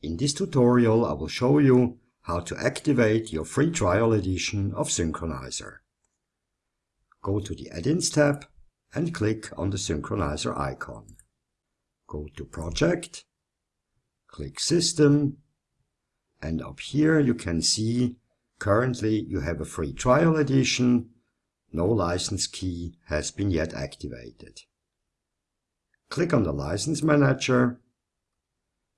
In this tutorial I will show you how to activate your free trial edition of Synkronizer. Go to the Add-ins tab and click on the Synkronizer icon. Go to Project, click System, and up here you can see currently you have a free trial edition, no license key has been yet activated. Click on the License Manager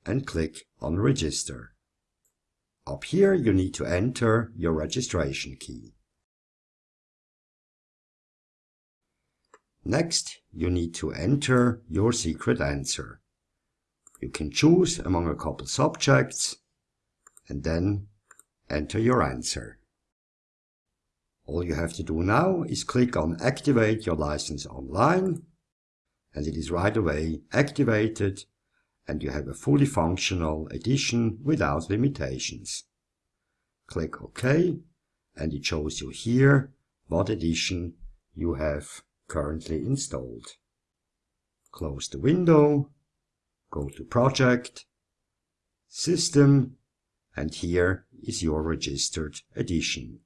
and click on Register. Up here you need to enter your registration key. Next, you need to enter your secret answer. You can choose among a couple subjects and then enter your answer. All you have to do now is click on Activate your license online and it is right away activated and you have a fully functional edition without limitations. Click OK and it shows you here what edition you have currently installed. Close the window, go to Project, System, and here is your registered edition,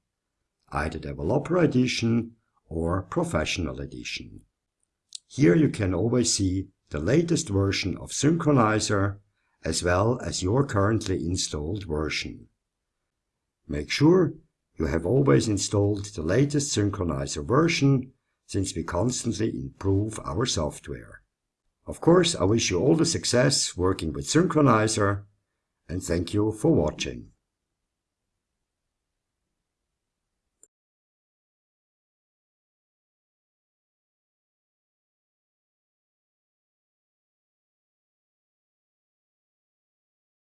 either Developer Edition or Professional Edition. Here you can always see the latest version of Synkronizer, as well as your currently installed version. Make sure you have always installed the latest Synkronizer version since we constantly improve our software. Of course, I wish you all the success working with Synkronizer, and thank you for watching.